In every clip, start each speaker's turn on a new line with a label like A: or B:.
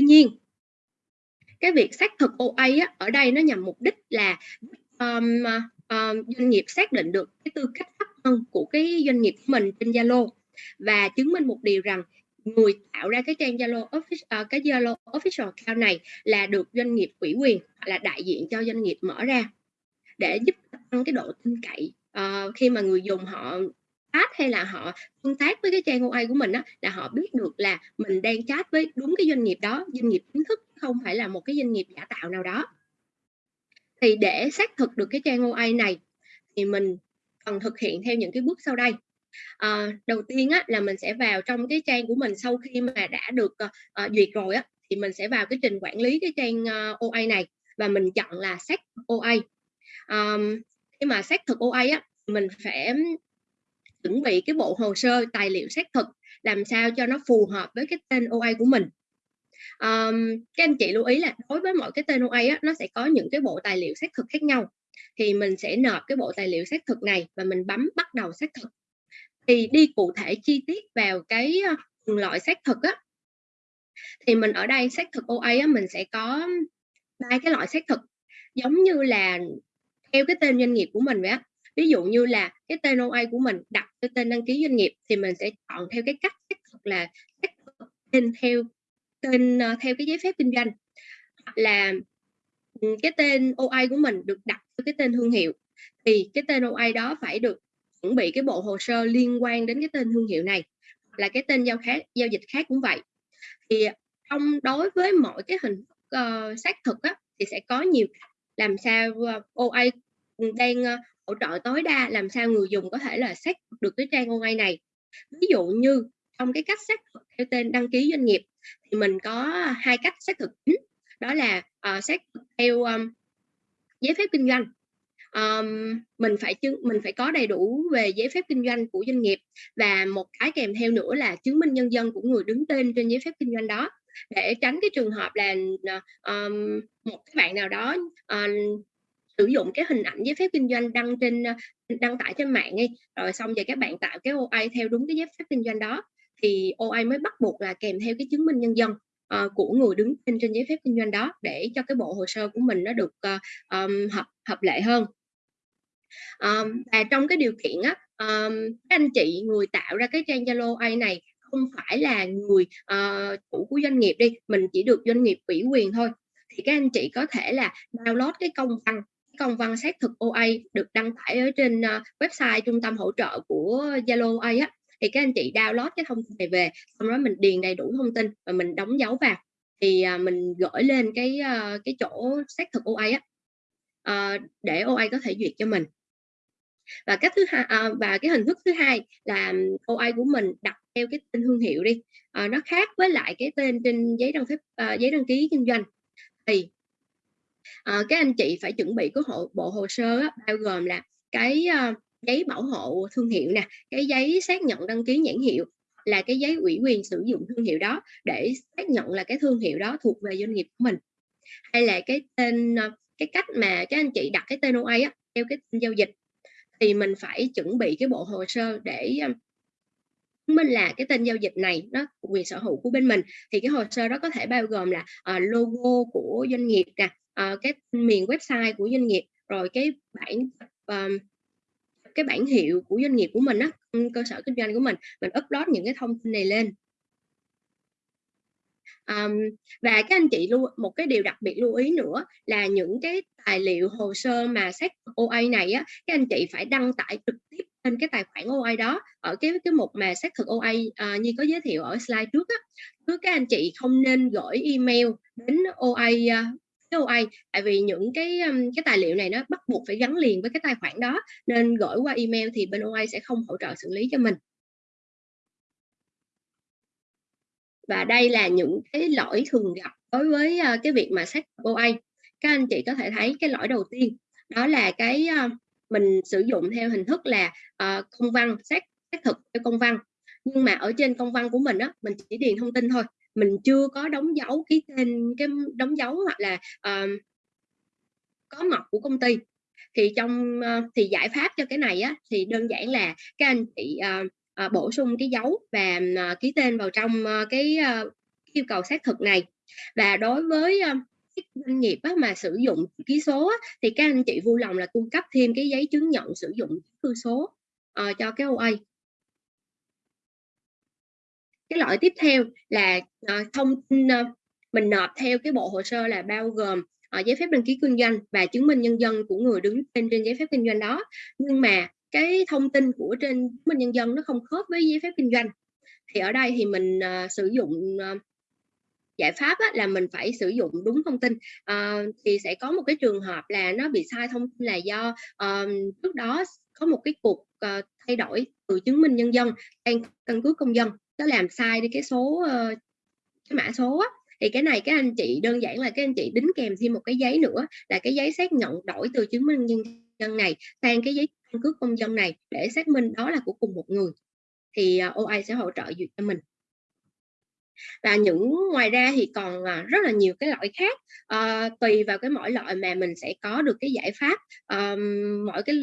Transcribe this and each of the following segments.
A: tuy nhiên cái việc xác thực OA á, ở đây nó nhằm mục đích là um, uh, doanh nghiệp xác định được cái tư cách pháp nhân của cái doanh nghiệp của mình trên Zalo và chứng minh một điều rằng người tạo ra cái trang Zalo official uh, ờ, cái Zalo official account này là được doanh nghiệp ủy quyền là đại diện cho doanh nghiệp mở ra để giúp tăng cái độ tin cậy uh, khi mà người dùng họ chat hay là họ tương tác với cái trang OA của mình á là họ biết được là mình đang chat với đúng cái doanh nghiệp đó doanh nghiệp chính thức không phải là một cái doanh nghiệp giả tạo nào đó. Thì để xác thực được cái trang OA này thì mình cần thực hiện theo những cái bước sau đây. À, đầu tiên á, là mình sẽ vào trong cái trang của mình sau khi mà đã được uh, duyệt rồi á thì mình sẽ vào cái trình quản lý cái trang uh, OA này và mình chọn là xác OA um, khi mà xác thực OA á mình phải chuẩn bị cái bộ hồ sơ tài liệu xác thực làm sao cho nó phù hợp với cái tên OA của mình. Um, các anh chị lưu ý là đối với mỗi cái tên OA á, nó sẽ có những cái bộ tài liệu xác thực khác nhau. Thì mình sẽ nộp cái bộ tài liệu xác thực này và mình bấm bắt đầu xác thực. Thì đi cụ thể chi tiết vào cái ờ, từng loại xác thực á thì mình ở đây xác thực OA á, mình sẽ có ba cái loại xác thực. Giống như là theo cái tên doanh nghiệp của mình vậy á ví dụ như là cái tên OA của mình đặt cái tên đăng ký doanh nghiệp thì mình sẽ chọn theo cái cách xác thực là xác thực tên theo tên ờ, theo cái giấy phép kinh doanh. Hoặc là ừ, cái tên OA của mình được đặt với cái tên thương hiệu. Thì cái tên OA đó phải được chuẩn bị cái bộ hồ sơ liên quan đến cái tên thương hiệu này là cái tên giao khác giao dịch khác cũng vậy. Thì ờ, trong đối với mỗi cái hình uh, xác thực á, thì sẽ có nhiều làm sao uh, OA ừ, đang uh, hỗ trợ tối đa làm sao người dùng có thể là xác được cái trang online này. Ví dụ như trong cái cách xác thực theo tên đăng ký doanh nghiệp thì mình có hai cách xác thực chính đó là uh, xác thực theo um, giấy phép kinh doanh. Um, mình phải chứng mình phải có đầy đủ về giấy phép kinh doanh của doanh nghiệp và một cái kèm theo nữa là chứng minh nhân dân của người đứng tên trên giấy phép kinh doanh đó. Để tránh cái trường hợp là um, một cái bạn nào đó uh, sử dụng cái hình ảnh giấy phép kinh doanh đăng trên ờ, đăng tải trên mạng đi. Rồi xong rồi các bạn tạo cái OI theo đúng cái giấy phép kinh doanh đó thì OI mới bắt buộc là kèm theo cái chứng minh nhân dân uh, của người đứng tên trên giấy phép kinh doanh đó để cho cái bộ hồ sơ của mình nó được uh, um, hợp hợp lệ hơn. Um, và trong cái điều kiện á um, các anh chị người tạo ra cái trang Zalo AI này không phải là người uh, chủ của doanh nghiệp đi mình chỉ được doanh nghiệp ủy quyền thôi. Thì các anh chị có thể là download cái công văn công văn xác thực OA được đăng tải ở trên ờ, website trung tâm hỗ trợ của Zalo OA á. Thì các anh chị download cái thông tin này về xong đó mình điền đầy đủ thông tin và mình đóng dấu vào. Thì ờ, mình gửi lên cái ờ, cái chỗ xác thực OA á. Để OA có thể duyệt cho mình. Và cách thứ hai à, và cái hình thức thứ hai là OA của mình đặt theo cái tên thương hiệu đi. À, nó khác với lại cái tên trên giấy đăng phép à, giấy đăng ký kinh doanh. Thì Ờ, à, các anh chị phải chuẩn bị cái hộ, bộ hồ sơ á, bao gồm là cái uh, giấy bảo hộ thương hiệu nè cái giấy xác nhận đăng ký nhãn hiệu là cái giấy ủy quyền sử dụng thương hiệu đó để xác nhận là cái thương hiệu đó thuộc về doanh nghiệp của mình. Hay là cái tên ờ, cái cách mà các anh chị đặt cái tên OA á, theo cái tên giao dịch. Thì mình phải chuẩn bị cái bộ hồ sơ để chứng minh là cái tên giao dịch này nó quyền sở hữu của bên mình. Thì cái hồ sơ đó có thể bao gồm là uh, logo của doanh nghiệp nè uh, cái miền website của doanh nghiệp rồi cái bản uh, cái bản hiệu của doanh nghiệp của mình á ừ, cơ sở kinh doanh của mình mình upload những cái thông tin này lên. Um, và các anh chị lưu một cái điều đặc biệt lưu ý nữa là những cái tài liệu hồ sơ mà xét OA này á các anh chị phải đăng tải trực tiếp trên cái tài khoản OA đó ở cái cái mục mà xác thực OA uh, ờ, như có giới thiệu ở slide trước á. Cứ các anh chị không nên gửi email đến OA uh, ờ, OA tại vì những cái cái tài liệu này nó bắt buộc phải gắn liền với cái tài khoản đó nên gửi qua email thì bên OA sẽ không hỗ trợ xử lý cho mình. Và đây là những cái lỗi thường gặp đối với ờ, cái việc mà xác OA các anh chị có thể thấy cái lỗi đầu tiên đó là cái ờ, mình sử dụng theo hình thức là uh, công văn xác xác thực theo công văn. Nhưng mà ở trên công văn của mình á mình chỉ điền thông tin thôi mình chưa có đóng dấu ký tên cái đóng dấu hoặc là uh, có mọc của công ty thì trong uh, thì giải pháp cho cái này á thì đơn giản là các anh chị uh, uh, bổ sung cái dấu và uh, ký tên vào trong uh, cái uh, yêu cầu xác thực này Và đối với, uh, doanh nghiệp á mà sử dụng ký số á, thì các anh chị vui lòng là cung cấp thêm cái giấy chứng nhận sử dụng thư số, cho cái OA. Cái loại tiếp theo là, ờ, thông tin, mình nộp theo cái bộ hồ sơ là bao gồm, ờ, giấy phép đăng ký kinh doanh và chứng minh nhân dân của người đứng tên trên giấy phép kinh doanh đó. Nhưng mà cái thông tin của trên chứng minh nhân dân nó không khớp với giấy phép kinh doanh. Thì ở đây thì mình, sử dụng, giải pháp á, là mình phải sử dụng đúng thông tin. à, thì sẽ có một cái trường hợp là nó bị sai thông tin là do, um, trước đó có một cái cuộc, uh, thay đổi từ chứng minh nhân dân sang căn cước công dân, nó làm sai đi cái số, ờ, cái mã số á. Thì cái này các anh chị đơn giản là các anh chị đính kèm thêm một cái giấy nữa là cái giấy xác nhận đổi từ chứng minh nhân dân này sang cái giấy căn cước công dân này để xác minh đó là của cùng một người. Thì, ờ, OA sẽ hỗ trợ duyệt cho mình. Và những ngoài ra thì còn, ờ, rất là nhiều cái loại khác, à, tùy vào cái mỗi loại mà mình sẽ có được cái giải pháp, à, mỗi cái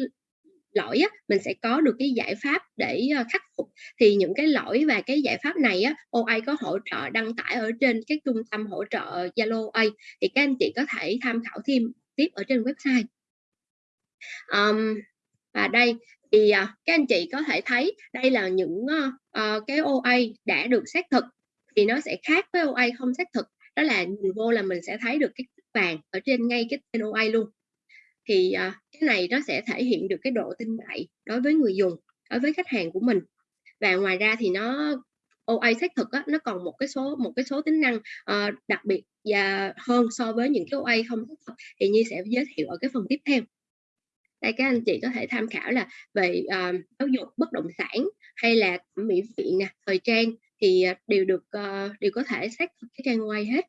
A: lỗi á, mình sẽ có được cái giải pháp để, ờ, khắc phục. Thì những cái lỗi và cái giải pháp này á, OA có hỗ trợ đăng tải ở trên cái trung tâm hỗ trợ Zalo OA, thì các anh chị có thể tham khảo thêm tiếp ở trên website. um, và đây thì, ờ, các anh chị có thể thấy đây là những, uh, cái OA đã được xác thực thì nó sẽ khác với OA không xác thực, đó là nhìn vô là mình sẽ thấy được cái vàng ở trên ngay cái tên OA luôn. Thì, à, cái này nó sẽ thể hiện được cái độ tin cậy đối với người dùng, đối với khách hàng của mình. Và ngoài ra thì nó OA xác thực á, nó còn một cái số một cái số tính năng, uh, đặc biệt và hơn so với những cái OA không xác thực, thì Nhi sẽ giới thiệu ở cái phần tiếp theo. Đây các anh chị có thể tham khảo là về, uh, giáo dục, bất động sản hay là mỹ viện nè, thời trang thì, à, đều được, uh, đều có thể xác thực cái trang OA hết.